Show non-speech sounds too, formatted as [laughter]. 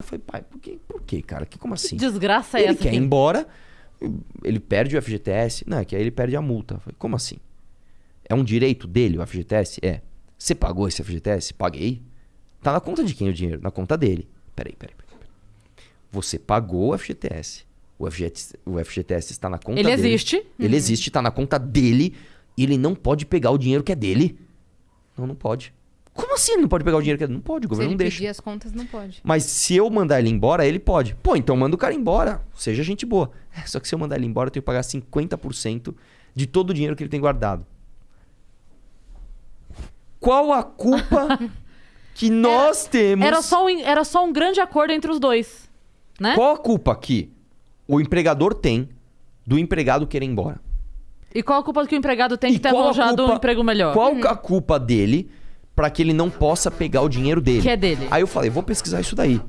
Eu falei, pai, por quê, por quê cara? Que, como assim? Desgraça é ele essa. quer ir que- embora, ele perde o FGTS. Não, é que aí ele perde a multa. Eu falei, como assim? É um direito dele o FGTS? É. Você pagou esse FGTS? Paguei. Tá na conta de quem o dinheiro? Na conta dele. Peraí, peraí, peraí. peraí. Você pagou o FGTS. O FGTS, o FGTS está na conta Ele dele. existe. Ele existe, tá na conta dele. E ele não pode pegar o dinheiro que é dele. Não, não pode. Como assim ele não pode pegar o dinheiro que dele? Não pode, o Se governo ele não deixa. pedir as contas, não pode. Mas se eu mandar ele embora, ele pode. Pô, então manda o cara embora. Seja gente boa. É, Só que se eu mandar ele embora, eu tenho que pagar 50% de todo o dinheiro que ele tem guardado. Qual a culpa [laughs] que nós temos? Era só, um, era só um grande acordo entre os dois. Né? Qual a culpa que o empregador tem do empregado querer ir embora? E qual a culpa que o empregado tem E de ter qual a arranjado um emprego melhor? Qual a culpa dele pra que ele não possa pegar o dinheiro dele? Que é dele. Aí eu falei, vou pesquisar isso daí.